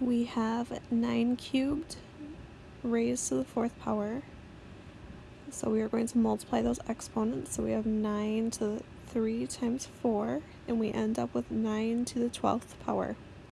we have 9 cubed raised to the fourth power. So we are going to multiply those exponents. So we have 9 to the 3 times 4, and we end up with 9 to the 12th power.